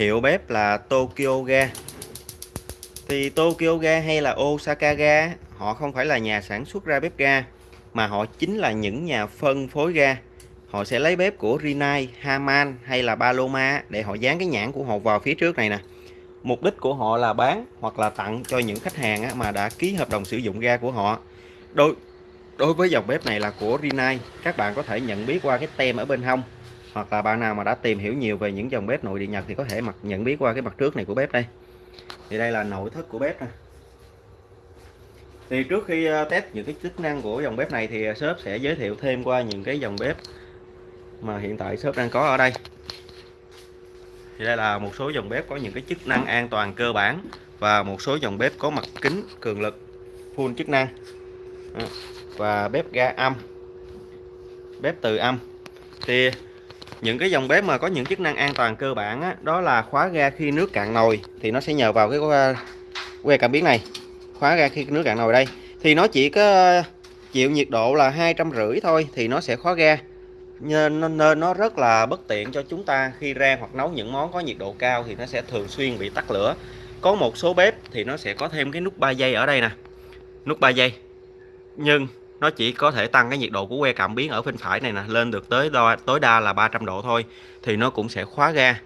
Hiệu bếp là Tokyo Ga. Thì Tokyo Ga hay là Osaka Ga họ không phải là nhà sản xuất ra bếp ga mà họ chính là những nhà phân phối ga. Họ sẽ lấy bếp của Rinnai, Haman hay là Paloma để họ dán cái nhãn của họ vào phía trước này nè. Mục đích của họ là bán hoặc là tặng cho những khách hàng mà đã ký hợp đồng sử dụng ga của họ. Đối đối với dòng bếp này là của Rinnai, các bạn có thể nhận biết qua cái tem ở bên hông hoặc là bạn nào mà đã tìm hiểu nhiều về những dòng bếp nội địa Nhật thì có thể mặt nhận biết qua cái mặt trước này của bếp đây. Thì đây là nội thất của bếp nè. Thì trước khi ờ, test những cái chức năng của dòng bếp này thì ờ, shop sẽ giới thiệu thêm qua những cái dòng bếp mà hiện tại shop đang có ở đây. Thì đây là một số dòng bếp có những cái chức năng an toàn cơ bản và một số dòng bếp có mặt kính cường lực, full chức năng. Và bếp ga âm, bếp từ âm. Thì những cái dòng bếp mà có những chức năng an toàn cơ bản á, đó là khóa ga khi nước cạn nồi thì nó sẽ nhờ vào cái ờ, que cảm biến này. Khóa ga khi nước cạn nồi đây. Thì nó chỉ có chịu nhiệt độ là hai trăm rưỡi thôi thì nó sẽ khóa ga. Nên, nên nó rất là bất tiện cho chúng ta khi rang hoặc nấu những món có nhiệt độ cao thì nó sẽ thường xuyên bị tắt lửa. Có một số bếp thì nó sẽ có thêm cái nút 3 giây ở đây nè. Nút 3 giây nhưng nó chỉ có thể tăng cái nhiệt độ của que cảm biến ở bên phải này nè lên được tới đo, tối đa là 300 độ thôi thì nó cũng sẽ khóa ga.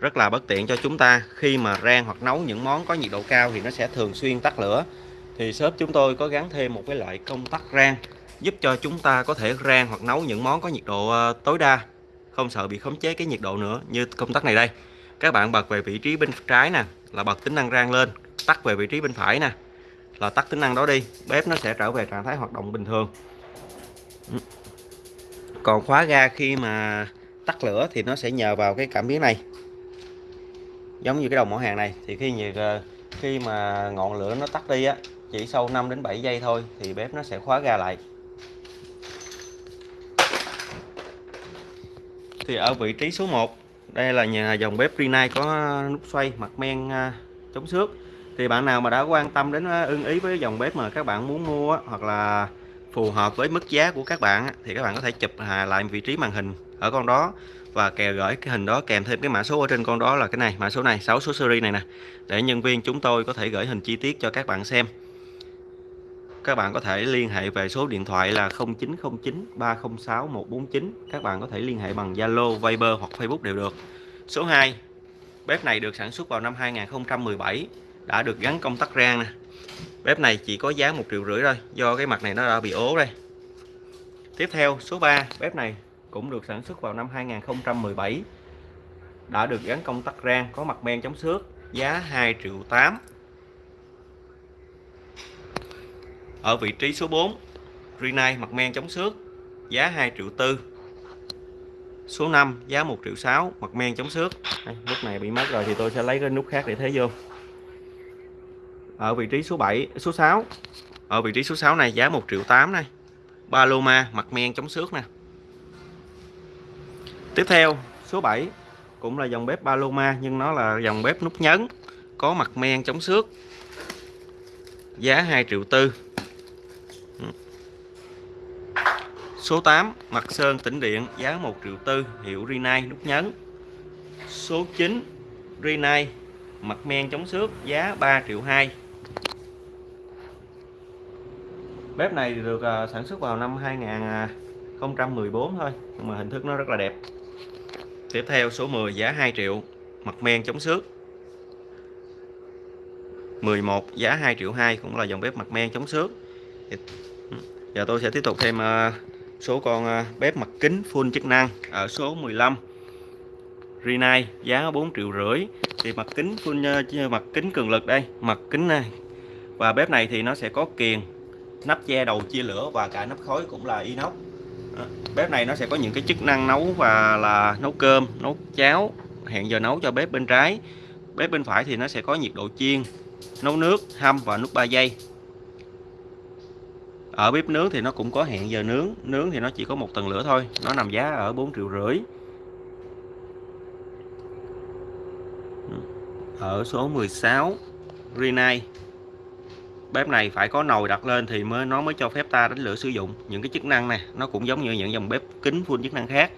Rất là bất tiện cho chúng ta khi mà rang hoặc nấu những món có nhiệt độ cao thì nó sẽ thường xuyên tắt lửa. Thì shop chúng tôi có gắn thêm một cái loại công tắc rang giúp cho chúng ta có thể rang hoặc nấu những món có nhiệt độ ờ, tối đa. Không sợ bị khống chế cái nhiệt độ nữa như công tắc này đây. Các bạn bật về vị trí bên trái nè là bật tính năng rang lên tắt về vị trí bên phải nè là tắt tính năng đó đi. Bếp nó sẽ trở về trạng thái hoạt động bình thường. Còn khóa ga khi mà tắt lửa thì nó sẽ nhờ vào cái cảm biến này. Giống như cái đồng mỏ hàng này, thì khi nhiệt ờ, khi mà ngọn lửa nó tắt đi á, chỉ sau 5 đến 7 giây thôi thì bếp nó sẽ khóa ga lại. Thì ở vị trí số 1 đây là nhà dòng bếp Rinnai có nút xoay, mặt men ờ, chống xước thì bạn nào mà đã quan tâm đến ưng ý với dòng bếp mà các bạn muốn mua hoặc là phù hợp với mức giá của các bạn thì các bạn có thể chụp lại vị trí màn hình ở con đó và kèo gửi cái hình đó kèm thêm cái mã số ở trên con đó là cái này mã số này 6 số series này nè. Để nhân viên chúng tôi có thể gửi hình chi tiết cho các bạn xem. Các bạn có thể liên hệ về số điện thoại là 0909 306 149 các bạn có thể liên hệ bằng Zalo, Viber hoặc Facebook đều được. Số 2 bếp này được sản xuất vào năm 2017 đã được gắn công tắc rang nè. Bếp này chỉ có giá một triệu rưỡi thôi, do cái mặt này nó đã bị ố đây. Tiếp theo, số 3 bếp này cũng được sản xuất vào năm 2017 đã được gắn công tắc rang, có mặt men chống xước, giá 2 triệu 8 ở vị trí số 4 Rinnai mặt men chống xước, giá 2 triệu 4 số 5 giá 1 triệu 6 mặt men chống xước. Lúc này bị mất rồi thì tôi sẽ lấy cái nút khác để thế vô ở vị trí số 7 số 6 ở vị trí số 6 này, giá 1 triệu 8 này. Paloma mặt men chống xước nè. Tiếp theo, số 7 cũng là dòng bếp Paloma nhưng nó là dòng bếp nút nhấn, có mặt men chống xước. Giá 2 triệu tư. Số 8 mặt sơn tĩnh điện, giá 1 triệu tư, hiệu Rinnai nút nhấn. Số 9 Rinnai mặt men chống xước, giá 3 triệu 2 bếp này được à, sản xuất vào năm 2014 thôi, nhưng mà hình thức nó rất là đẹp. Tiếp theo số 10 giá 2 triệu, mặt men chống xước. 11 giá 2 triệu 2 cũng là dòng bếp mặt men chống xước. Ừ, giờ tôi sẽ tiếp tục thêm à, số con à, bếp mặt kính full chức năng ở số 15 Rinnai giá 4 triệu rưỡi. Thì mặt kính full mặt kính cường lực đây, mặt kính này. Và bếp này thì nó sẽ có kiềng nắp che đầu chia lửa và cả nắp khói cũng là inox. À, bếp này nó sẽ có những cái chức năng nấu và là nấu cơm, nấu cháo, hẹn giờ nấu cho bếp bên trái. Bếp bên phải thì nó sẽ có nhiệt độ chiên, nấu nước, hâm và nút 3 giây. Ở bếp nướng thì nó cũng có hẹn giờ nướng nướng thì nó chỉ có một tầng lửa thôi, nó nằm giá ở 4 triệu rưỡi. Ừ. Ở số 16 Rinnai bếp này phải có nồi đặt lên thì mới nó mới cho phép ta đánh lửa sử dụng. Những cái chức năng này nó cũng giống như những dòng bếp kính full chức năng khác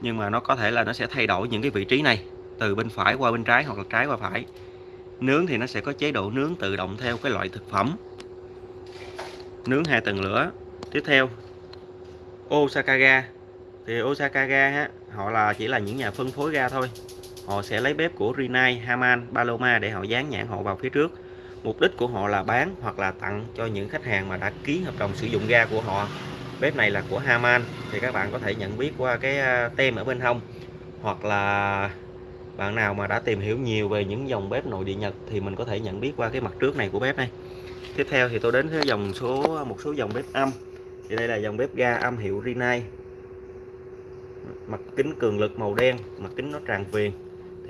nhưng mà nó có thể là nó sẽ thay đổi những cái vị trí này từ bên phải qua bên trái hoặc là trái qua phải. Nướng thì nó sẽ có chế độ nướng tự động theo cái loại thực phẩm. Nướng hai tầng lửa. Tiếp theo Osaka ga thì Osaka ga họ là chỉ là những nhà phân phối ga thôi. Họ sẽ lấy bếp của Rinnai, Haman, Paloma để họ dán nhãn họ vào phía trước mục đích của họ là bán hoặc là tặng cho những khách hàng mà đã ký hợp đồng sử dụng ga của họ. Bếp này là của Haman, thì các bạn có thể nhận biết qua cái à, tem ở bên hông. Hoặc là bạn nào mà đã tìm hiểu nhiều về những dòng bếp nội địa Nhật thì mình có thể nhận biết qua cái mặt trước này của bếp này. Tiếp theo thì tôi đến với dòng số, một số dòng bếp âm. Thì đây là dòng bếp ga âm hiệu Rinnai mặt kính cường lực màu đen, mặt kính nó tràn viền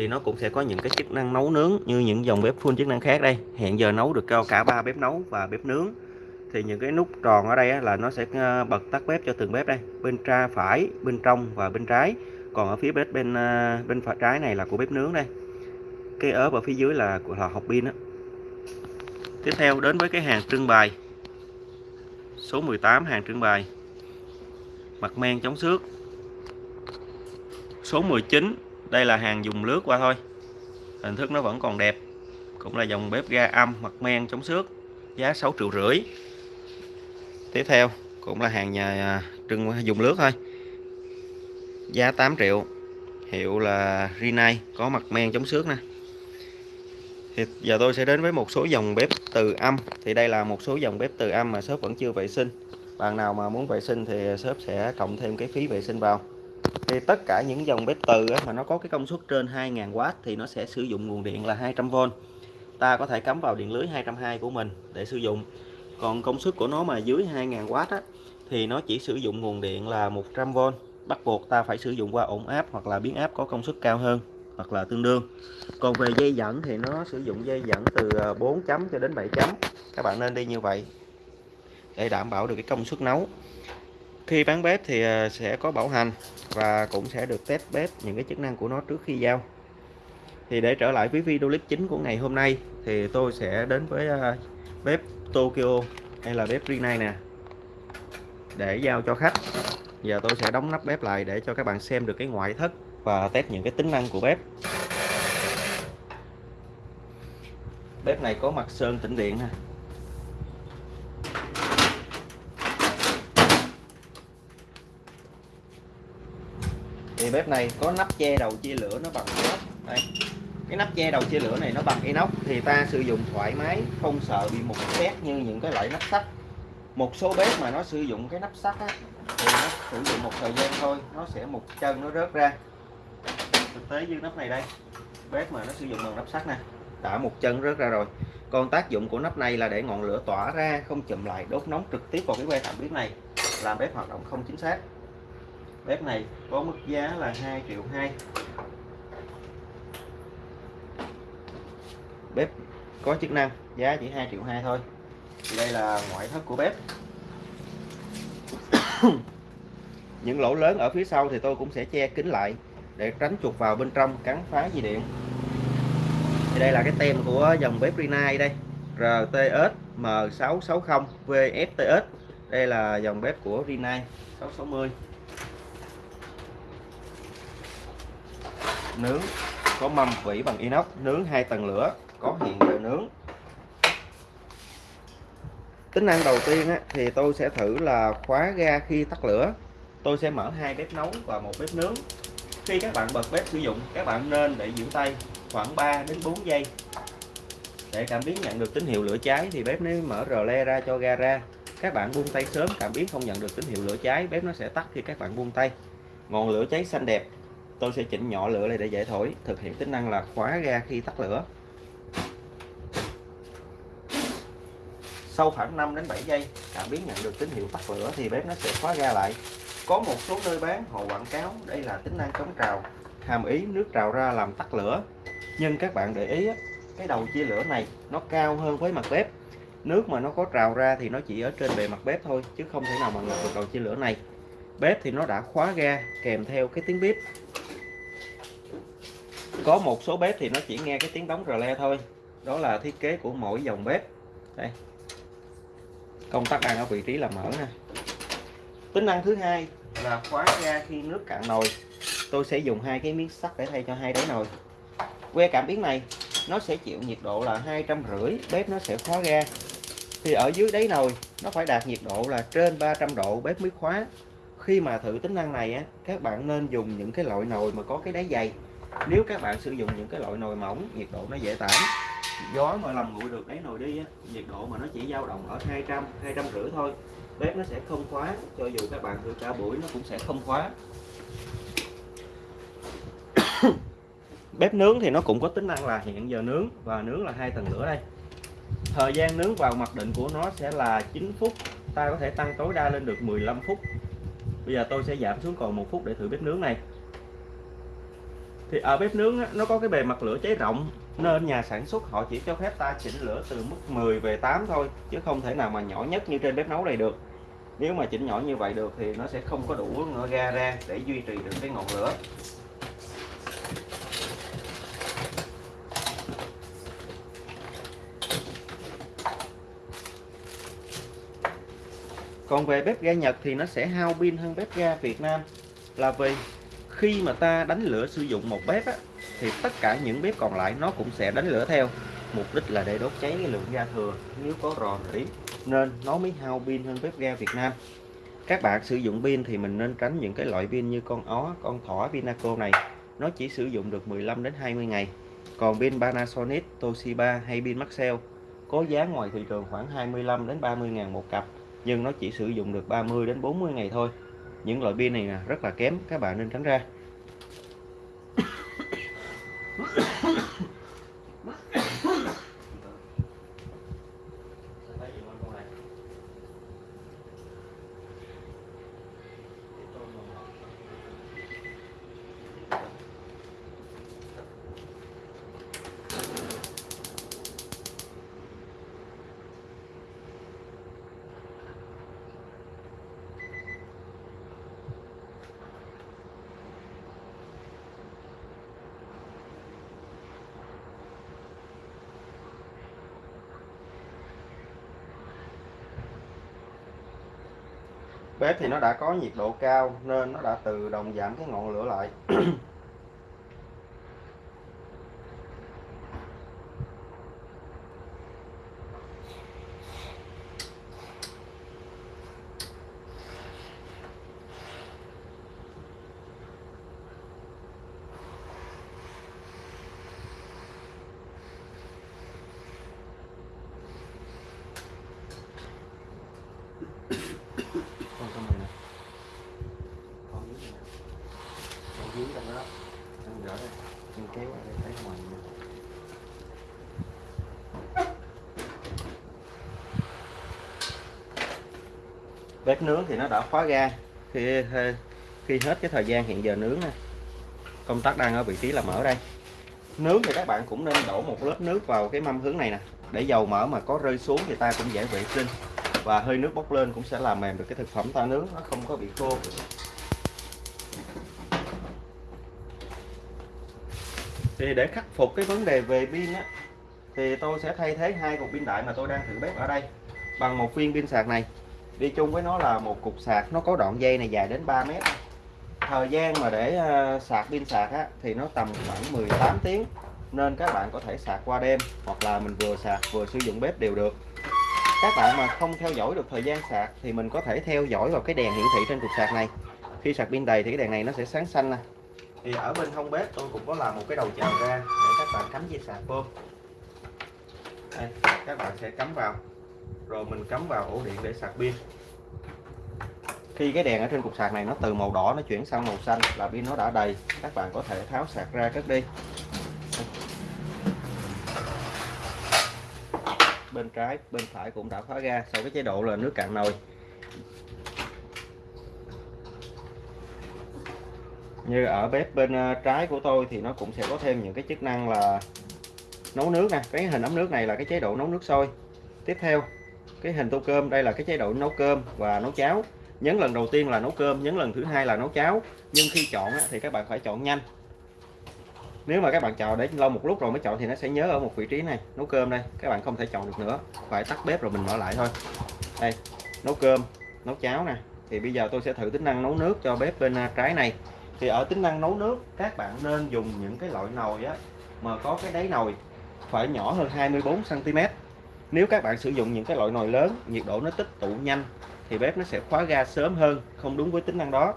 thì nó cũng sẽ có những cái chức năng nấu nướng như những dòng bếp full chức năng khác đây. Hiện giờ nấu được cao cả ba bếp nấu và bếp nướng. Thì những cái nút tròn ở đây là nó sẽ ờ, bật tắt bếp cho từng bếp đây. Bên tra phải, bên trong và bên trái. Còn ở phía bếp bên ờ, bên phải trái này là của bếp nướng đây. Cái ớp ở phía dưới là của lò hộp pin đó tiếp theo đến với cái hàng trưng bày. Số 18 hàng trưng bày. Mặt men chống xước. Số 19 đây là hàng dùng lướt qua thôi. Hình thức nó vẫn còn đẹp. Cũng là dòng bếp ga âm mặt men chống xước, giá 6 triệu rưỡi. Tiếp theo, cũng là hàng nhà à, trưng dùng lướt thôi. Giá 8 triệu. Hiệu là Rinnai, có mặt men chống xước nè. Thì giờ tôi sẽ đến với một số dòng bếp từ âm. Thì đây là một số dòng bếp từ âm mà shop vẫn chưa vệ sinh. Bạn nào mà muốn vệ sinh thì shop sẽ cộng thêm cái phí vệ sinh vào thì tất cả những dòng bếp từ mà nó có cái công suất trên 2.000W thì nó sẽ sử dụng nguồn điện là 200V ta có thể cắm vào điện lưới 220 của mình để sử dụng. Còn công suất của nó mà dưới 2.000W á, thì nó chỉ sử dụng nguồn điện là 100V bắt buộc ta phải sử dụng qua ổn áp hoặc là biến áp có công suất cao hơn hoặc là tương đương. Còn về dây dẫn thì nó sử dụng dây dẫn từ à, 4 chấm cho đến 7 chấm. Các bạn nên đi như vậy để đảm bảo được cái công suất nấu khi bán bếp thì ờ, sẽ có bảo hành và cũng sẽ được test bếp những cái chức năng của nó trước khi giao. Thì để trở lại với video clip chính của ngày hôm nay thì tôi sẽ đến với ờ, bếp Tokyo hay là bếp Rinnai nè, để giao cho khách. Giờ tôi sẽ đóng nắp bếp lại để cho các bạn xem được cái ngoại thất và test những cái tính năng của bếp. Bếp này có mặt sơn tĩnh điện ha thì bếp này có nắp che đầu chia lửa nó bằng inox. Đây. Cái nắp che đầu chia lửa này nó bằng inox thì ta sử dụng thoải mái không sợ bị một xét như những cái loại nắp sắt. Một số bếp mà nó sử dụng cái nắp sắt á, thì nó sử dụng một thời gian thôi nó sẽ một chân nó rớt ra. Thực tế như nắp này đây bếp mà nó sử dụng bằng nắp sắt nè đã một chân rớt ra rồi. Còn tác dụng của nắp này là để ngọn lửa tỏa ra không chụm lại đốt nóng trực tiếp vào cái que cảm biến này làm bếp hoạt động không chính xác bếp này có mức giá là 2 triệu 2 bếp có chức năng, giá chỉ 2 triệu 2 thôi. Đây là ngoại thất của bếp. Những lỗ lớn ở phía sau thì tôi cũng sẽ che kín lại để tránh chuột vào bên trong cắn phá dây điện. Thì đây là cái tem của dòng bếp Rinnai đây. RTS M660 VFTS đây là dòng bếp của Rinnai 660 nướng có mâm vỉ bằng inox nướng hai tầng lửa có hiện giờ nướng. Tính năng đầu tiên á, thì tôi sẽ thử là khóa ga khi tắt lửa. Tôi sẽ mở hai bếp nấu và một bếp nướng. Khi các bạn bật bếp sử dụng các bạn nên để giữ tay khoảng 3 đến 4 giây. Để cảm biến nhận được tín hiệu lửa cháy thì bếp nếu mở rờ le ra cho ga ra. Các bạn buông tay sớm cảm biến không nhận được tín hiệu lửa cháy bếp nó sẽ tắt khi các bạn buông tay. Ngọn lửa cháy xanh đẹp tôi sẽ chỉnh nhỏ lửa này để dễ thổi. Thực hiện tính năng là khóa ga khi tắt lửa. Sau khoảng 5 đến 7 giây, cảm biến nhận được tín hiệu tắt lửa thì bếp nó sẽ khóa ga lại. Có một số nơi bán, họ quảng cáo đây là tính năng chống trào, hàm ý nước trào ra làm tắt lửa. Nhưng các bạn để ý cái đầu chia lửa này nó cao hơn với mặt bếp. Nước mà nó có trào ra thì nó chỉ ở trên bề mặt bếp thôi, chứ không thể nào mà ngập được đầu chia lửa này bếp thì nó đã khóa ga kèm theo cái tiếng bếp. Có một số bếp thì nó chỉ nghe cái tiếng đóng rờ le thôi. Đó là thiết kế của mỗi dòng bếp. Đây. Công tắc đang ở vị trí là mở nè. Tính năng thứ hai là khóa ga khi nước cạn nồi. Tôi sẽ dùng hai cái miếng sắt để thay cho hai đáy nồi. Que cảm biến này, nó sẽ chịu nhiệt độ là hai trăm rưỡi, bếp nó sẽ khóa ga. Thì ở dưới đáy nồi, nó phải đạt nhiệt độ là trên 300 độ, bếp mới khóa khi mà thử tính năng này á, các bạn nên dùng những cái loại nồi mà có cái đáy dày nếu các bạn sử dụng những cái loại nồi mỏng nhiệt độ nó dễ tản. Gió mà làm nguội được đáy nồi đi á, nhiệt độ mà nó chỉ dao động ở 200 200 rưỡi thôi, bếp nó sẽ không khóa, cho dù các bạn thử cả buổi nó cũng sẽ không khóa. Bếp nướng thì nó cũng có tính năng là hẹn giờ nướng, và nướng là hai tầng lửa đây. Thời gian nướng vào mặc định của nó sẽ là 9 phút, ta có thể tăng tối đa lên được 15 phút bây giờ tôi sẽ giảm xuống còn một phút để thử bếp nướng này. Thì ở bếp nướng nó có cái bề mặt lửa cháy rộng, nên nhà sản xuất họ chỉ cho phép ta chỉnh lửa từ mức 10 về 8 thôi, chứ không thể nào mà nhỏ nhất như trên bếp nấu này được. Nếu mà chỉnh nhỏ như vậy được thì nó sẽ không có đủ ga ra để duy trì được cái ngọn lửa. Còn về bếp ga Nhật thì nó sẽ hao pin hơn bếp ga Việt Nam. Là vì khi mà ta đánh lửa sử dụng một bếp á, thì tất cả những bếp còn lại nó cũng sẽ đánh lửa theo. Mục đích là để đốt cháy cái lượng ga thừa nếu có rò rỉ nên nó mới hao pin hơn bếp ga Việt Nam. Các bạn sử dụng pin thì mình nên tránh những cái loại pin như con ó con thỏ Vinaco này. Nó chỉ sử dụng được 15 đến 20 ngày. Còn pin Panasonic Toshiba hay pin Maxell có giá ngoài thị trường khoảng 25 đến 30 ngàn một cặp nhưng nó chỉ sử dụng được 30 đến 40 ngày thôi. Những loại pin này là rất là kém, các bạn nên tránh ra. Bếp thì nó đã có nhiệt độ cao nên nó đã tự động giảm cái ngọn lửa lại con cho mình nè con dưới này nè con dưới trong đó đó anh gỡ đây anh kéo ra đây thấy ngoài nè bếp nướng thì nó đã khóa ga khi khi hết cái thời gian hiện giờ nướng nè. Công tắc đang ở vị trí là mở đây. Nướng thì các bạn cũng nên đổ một lớp nước vào cái mâm hướng này nè. Để dầu mỡ mà có rơi xuống thì ta cũng dễ vệ sinh. Và hơi nước bốc lên cũng sẽ làm mềm được cái thực phẩm ta nướng, nó không có bị khô. Thì để khắc phục cái vấn đề về pin á, thì tôi sẽ thay thế hai cục pin đại mà tôi đang thử bếp ở đây bằng một viên pin sạc này đi chung với nó là một cục sạc nó có đoạn dây này dài đến 3 mét. Thời gian mà để ờ, sạc pin sạc á, thì nó tầm khoảng 18 tiếng nên các bạn có thể sạc qua đêm hoặc là mình vừa sạc vừa sử dụng bếp đều được. Các bạn mà không theo dõi được thời gian sạc thì mình có thể theo dõi vào cái đèn hiển thị trên cục sạc này. Khi sạc pin đầy thì cái đèn này nó sẽ sáng xanh nè. Thì ở bên hông bếp tôi cũng có làm một cái đầu chào ra để các bạn cắm dây sạc vô. Đây, các bạn sẽ cắm vào rồi mình cắm vào ổ điện để sạc pin. Khi cái đèn ở trên cục sạc này nó từ màu đỏ nó chuyển sang màu xanh là pin nó đã đầy, các bạn có thể tháo sạc ra cất đi. Bên trái, bên phải cũng đã khóa ga sau cái chế độ là nước cạn nồi. Như ở bếp bên ờ, trái của tôi thì nó cũng sẽ có thêm những cái chức năng là nấu nước nè. Cái hình ấm nước này là cái chế độ nấu nước sôi. Tiếp theo cái hình tô cơm, đây là cái chế độ nấu cơm và nấu cháo. Nhấn lần đầu tiên là nấu cơm, nhấn lần thứ hai là nấu cháo. Nhưng khi chọn thì các bạn phải chọn nhanh. Nếu mà các bạn chọn để lâu một lúc rồi mới chọn thì nó sẽ nhớ ở một vị trí này, nấu cơm đây. Các bạn không thể chọn được nữa, phải tắt bếp rồi mình mở lại thôi. Đây, nấu cơm, nấu cháo nè. Thì bây giờ tôi sẽ thử tính năng nấu nước cho bếp bên à, trái này. Thì ở tính năng nấu nước, các bạn nên dùng những cái loại nồi á, mà có cái đáy nồi phải nhỏ hơn 24 cm nếu các bạn sử dụng những cái loại nồi lớn, nhiệt độ nó tích tụ nhanh, thì bếp nó sẽ khóa ga sớm hơn, không đúng với tính năng đó.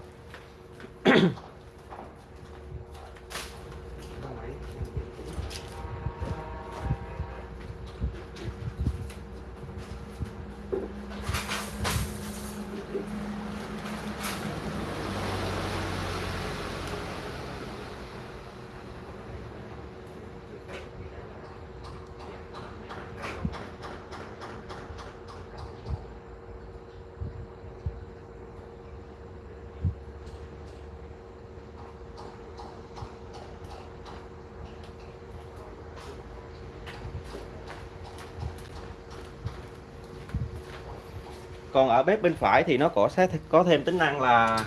Còn ở bếp bên phải thì nó có sẽ có thêm tính năng là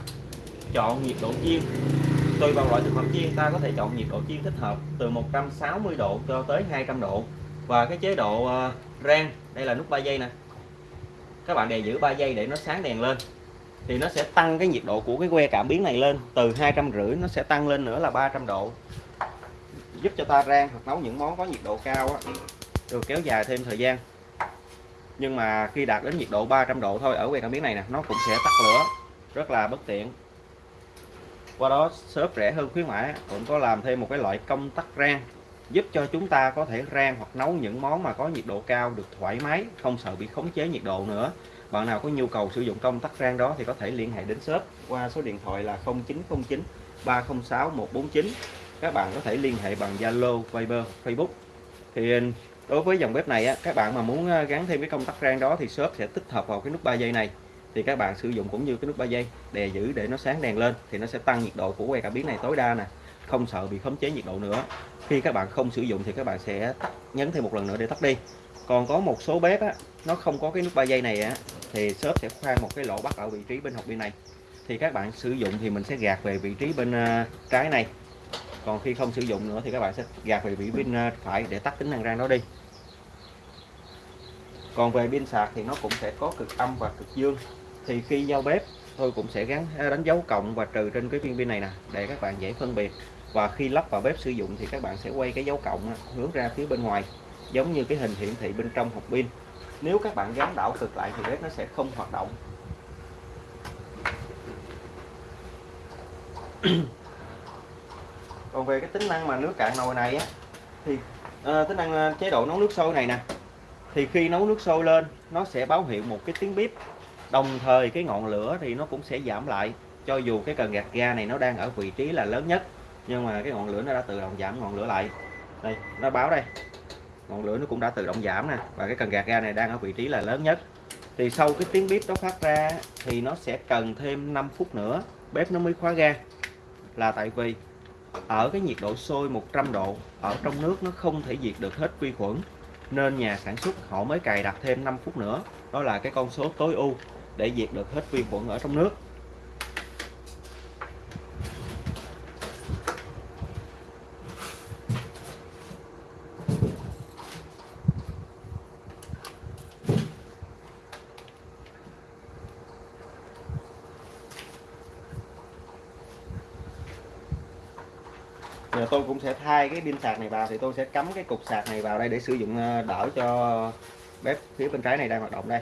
chọn nhiệt độ chiên. Tùy vào loại thực phẩm chiên ta có thể chọn nhiệt độ chiên thích hợp từ 160 độ cho tới 200 độ. Và cái chế độ uh, rang đây là nút 3 giây nè. Các bạn đè giữ 3 giây để nó sáng đèn lên. Thì nó sẽ tăng cái nhiệt độ của cái que cảm biến này lên. Từ hai trăm rưỡi nó sẽ tăng lên nữa là 300 độ. Giúp cho ta rang hoặc nấu những món có nhiệt độ cao á, được kéo dài thêm thời gian nhưng mà khi đạt đến nhiệt độ 300 độ thôi ở que cảm biến này nè nó cũng sẽ tắt lửa. Rất là bất tiện. Qua đó shop rẻ hơn khuyến mãi cũng có làm thêm một cái loại công tắc rang giúp cho chúng ta có thể rang hoặc nấu những món mà có nhiệt độ cao được thoải mái không sợ bị khống chế nhiệt độ nữa. Bạn nào có nhu cầu sử dụng công tắc rang đó thì có thể liên hệ đến shop qua số điện thoại là 0909 306 149 các bạn có thể liên hệ bằng Zalo, Viber, Facebook. Thì đối với dòng bếp này á, các bạn mà muốn ờ, gắn thêm cái công tắc rang đó thì shop sẽ tích hợp vào cái nút 3 giây này. Thì các bạn sử dụng cũng như cái nút 3 giây đè giữ để nó sáng đèn lên thì nó sẽ tăng nhiệt độ của que cảm biến này tối đa nè không sợ bị khống chế nhiệt độ nữa. Khi các bạn không sử dụng thì các bạn sẽ tắt nhấn thêm một lần nữa để tắt đi. Còn có một số bếp á, nó không có cái nút 3 giây này á, thì shop sẽ khoan một cái lỗ bắt ở vị trí bên hộp pin này. Thì các bạn sử dụng thì mình sẽ gạt về vị trí bên ờ, trái này còn khi không sử dụng nữa thì các bạn sẽ gạt về vị pin bên phải để tắt tính năng rang đó đi. Còn về pin sạc thì nó cũng sẽ có cực âm và cực dương. Thì khi giao bếp, tôi cũng sẽ gắn à, đánh dấu cộng và trừ trên cái viên pin này nè, để các bạn dễ phân biệt. Và khi lắp vào bếp sử dụng thì các bạn sẽ quay cái dấu cộng à, hướng ra phía bên ngoài, giống như cái hình hiển thị bên trong hộp pin. Nếu các bạn gắn đảo cực lại thì bếp nó sẽ không hoạt động còn về cái tính năng mà nước cạn nồi này á thì à, tính năng ờ, chế độ nấu nước sôi này nè thì khi nấu nước sôi lên nó sẽ báo hiệu một cái tiếng bếp đồng thời cái ngọn lửa thì nó cũng sẽ giảm lại cho dù cái cần gạt ga này nó đang ở vị trí là lớn nhất nhưng mà cái ngọn lửa nó đã tự động giảm ngọn lửa lại. Đây nó báo đây. Ngọn lửa nó cũng đã tự động giảm nè và cái cần gạt ga này đang ở vị trí là lớn nhất. Thì sau cái tiếng bếp đó phát ra thì nó sẽ cần thêm 5 phút nữa bếp nó mới khóa ga. Là tại vì ở cái nhiệt độ sôi 100 độ, ở trong nước nó không thể diệt được hết vi khuẩn, nên nhà sản xuất họ mới cài đặt thêm 5 phút nữa. Đó là cái con số tối ưu để diệt được hết vi khuẩn ở trong nước. Tôi cũng sẽ thay cái pin sạc này vào, thì tôi sẽ cắm cái cục sạc này vào đây để sử dụng ờ, đỡ cho bếp phía bên trái này đang hoạt động đây.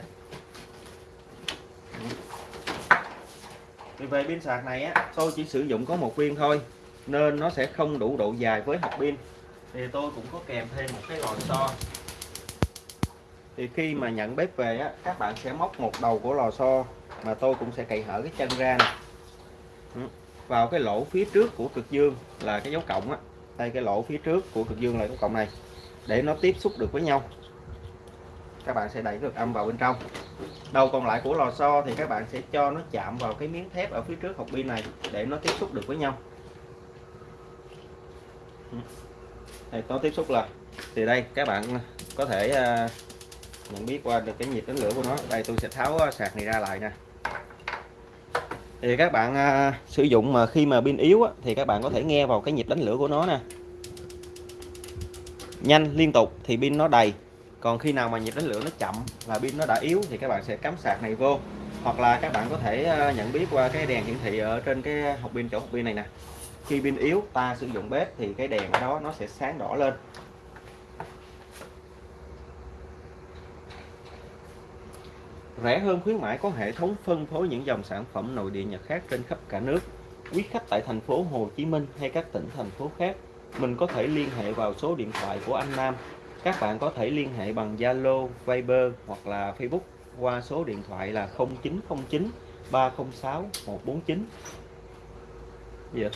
Thì về pin sạc này á, tôi chỉ sử dụng có một viên thôi, nên nó sẽ không đủ độ dài với hộp pin. Thì tôi cũng có kèm thêm một cái lò xo. Thì khi mà nhận bếp về á, các bạn sẽ móc một đầu của lò xo, mà tôi cũng sẽ cậy hở cái chân ra này vào cái lỗ phía trước của cực dương là cái dấu cộng á. Đây, cái lỗ phía trước của cực dương là dấu cộng này. Để nó tiếp xúc được với nhau. Các bạn sẽ đẩy được âm vào bên trong. Đầu còn lại của lò xo thì các bạn sẽ cho nó chạm vào cái miếng thép ở phía trước hộp pin này để nó tiếp xúc được với nhau. Ừ. Đây có tiếp xúc là thì đây, các bạn có thể à, nhận biết qua được cái nhiệt đánh lửa của nó. Đây, tôi sẽ tháo à, sạc này ra lại nè thì các bạn à, sử dụng mà khi mà pin yếu á, thì các bạn có thể nghe vào cái nhịp đánh lửa của nó nè. Nhanh liên tục thì pin nó đầy. Còn khi nào mà nhịp đánh lửa nó chậm là pin nó đã yếu thì các bạn sẽ cắm sạc này vô. Hoặc là các bạn có thể à, nhận biết qua cái đèn hiển thị ở trên cái hộp pin chỗ hộp pin này nè. Khi pin yếu ta sử dụng bếp thì cái đèn ở đó nó sẽ sáng đỏ lên. Rẻ hơn khuyến mãi có hệ thống phân phối những dòng sản phẩm nội địa Nhật khác trên khắp cả nước. Quý khách tại thành phố Hồ Chí Minh hay các tỉnh thành phố khác mình có thể liên hệ vào số điện thoại của anh Nam. Các bạn có thể liên hệ bằng Zalo, Viber hoặc là Facebook qua số điện thoại là 0909 306 149 Dạ.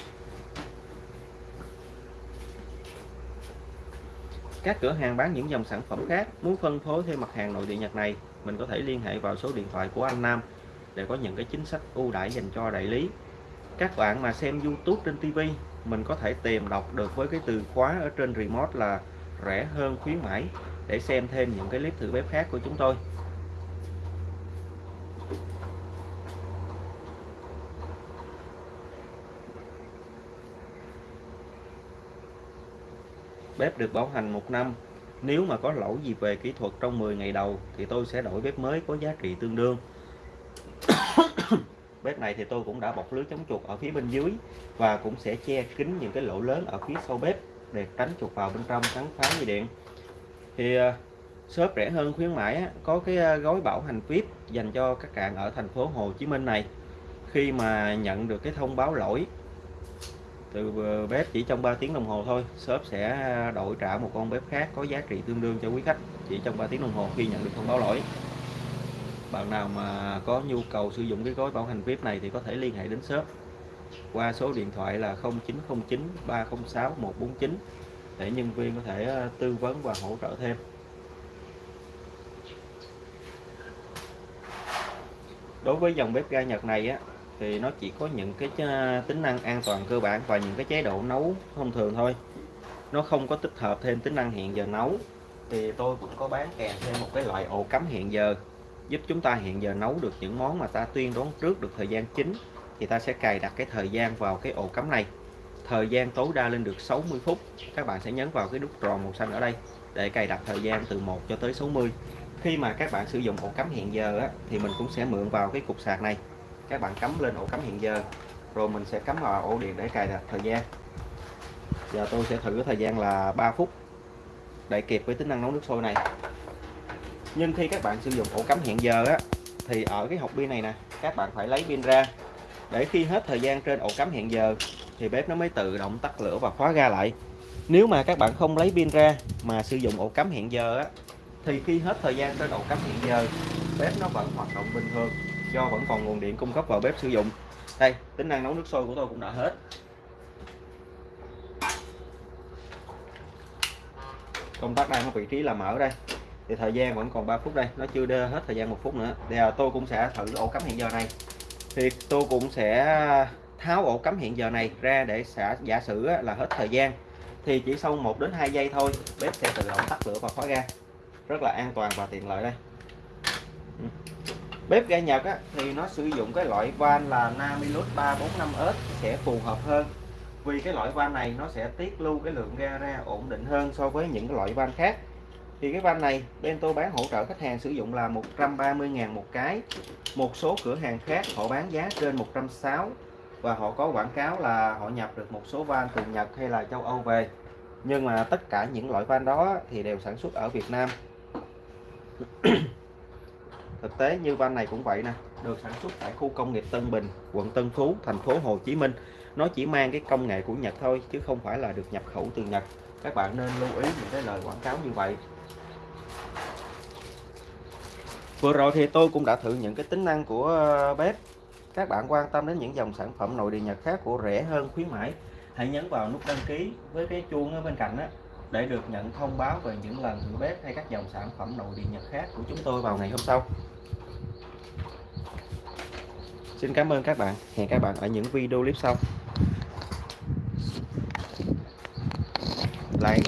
Các cửa hàng bán những dòng sản phẩm khác muốn phân phối thêm mặt hàng nội địa Nhật này mình có thể liên hệ vào số điện thoại của anh Nam để có những cái chính sách ưu đãi dành cho đại lý. Các bạn mà xem YouTube trên TV mình có thể tìm đọc được với cái từ khóa ở trên remote là rẻ hơn khuyến mãi để xem thêm những cái clip thử bếp khác của chúng tôi. Bếp được bảo hành một năm nếu mà có lỗi gì về kỹ thuật trong 10 ngày đầu, thì tôi sẽ đổi bếp mới có giá trị tương đương. Bếp này thì tôi cũng đã bọc lưới chống chuột ở phía bên dưới và cũng sẽ che kín những cái lỗ lớn ở phía sau bếp để tránh chuột vào bên trong cắn phá dây điện. Thì à, shop rẻ hơn khuyến mãi có cái à, gói bảo hành VIP dành cho các bạn ở thành phố Hồ Chí Minh này. Khi mà nhận được cái thông báo lỗi từ bếp chỉ trong 3 tiếng đồng hồ thôi, shop sẽ à, đổi trả một con bếp khác có giá trị tương đương cho quý khách chỉ trong 3 tiếng đồng hồ khi nhận được thông báo lỗi. Bạn nào mà có nhu cầu sử dụng cái gói bảo hành VIP này thì có thể liên hệ đến shop qua số điện thoại là 0909 306 149 để nhân viên có thể à, tư vấn và hỗ trợ thêm. Đối với dòng bếp ga Nhật này á thì nó chỉ có những cái ờ, tính năng an toàn cơ bản và những cái chế độ nấu thông thường thôi. Nó không có tích hợp thêm tính năng hẹn giờ nấu. Thì tôi cũng có bán kèm thêm một cái loại ổ cắm hẹn giờ giúp chúng ta hiện giờ nấu được những món mà ta tuyên đoán trước được thời gian chính. Thì ta sẽ cài đặt cái thời gian vào cái ổ cắm này. Thời gian tối đa lên được 60 phút. Các bạn sẽ nhấn vào cái nút tròn màu xanh ở đây để cài đặt thời gian từ 1 cho tới 60 khi mà các bạn sử dụng ổ cắm hiện giờ á, thì mình cũng sẽ mượn vào cái cục sạc này các bạn cắm lên ổ cắm hiện giờ. Rồi mình sẽ cắm vào ổ điện để cài đặt thời gian. Giờ tôi sẽ thử thời gian là 3 phút để kịp với tính năng nấu nước sôi này. Nhưng khi các bạn sử dụng ổ cắm hiện giờ á, thì ở cái hộp pin này nè, các bạn phải lấy pin ra. Để khi hết thời gian trên ổ cắm hiện giờ, thì bếp nó mới tự động tắt lửa và khóa ga lại. Nếu mà các bạn không lấy pin ra mà sử dụng ổ cắm hiện giờ á, thì khi hết thời gian trên ổ cắm hiện giờ, bếp nó vẫn hoạt động bình thường do vẫn còn nguồn điện cung cấp vào bếp sử dụng. Đây, tính năng nấu nước sôi của tôi cũng đã hết. Công tắc đang ở vị trí là mở đây. Thì thời gian vẫn còn 3 phút đây, nó chưa đưa hết thời gian một phút nữa. Thì à, tôi cũng sẽ thử ổ cắm hiện giờ này. Thì tôi cũng sẽ tháo ổ cắm hiện giờ này ra để xả, giả sử là hết thời gian. Thì chỉ sau 1 đến 2 giây thôi, bếp sẽ tự động tắt lửa và khóa ga. Rất là an toàn và tiện lợi đây bếp ga Nhật á, thì nó sử dụng cái loại van là Namilus 345S sẽ phù hợp hơn. Vì cái loại van này nó sẽ tiết lưu cái lượng ga ra ổn định hơn so với những cái loại van khác. Thì cái van này bên tôi bán hỗ trợ khách hàng sử dụng là 130.000 một cái. Một số cửa hàng khác họ bán giá trên 160 và họ có quảng cáo là họ nhập được một số van từ Nhật hay là châu Âu về. Nhưng mà tất cả những loại van đó thì đều sản xuất ở Việt Nam thực tế như van này cũng vậy nè được sản xuất tại khu công nghiệp Tân Bình quận Tân Phú thành phố Hồ Chí Minh. Nó chỉ mang cái công nghệ của Nhật thôi chứ không phải là được nhập khẩu từ Nhật. Các bạn nên lưu ý những cái lời quảng cáo như vậy. Vừa rồi thì tôi cũng đã thử những cái tính năng của ờ, bếp. Các bạn quan tâm đến những dòng sản phẩm nội địa Nhật khác của rẻ hơn khuyến mãi, hãy nhấn vào nút đăng ký với cái chuông ở bên cạnh đó để được nhận thông báo về những lần thử bếp hay các dòng sản phẩm nội địa Nhật khác của chúng tôi vào ngày hôm sau. Xin cảm ơn các bạn. Hẹn các bạn ở những video clip sau. Like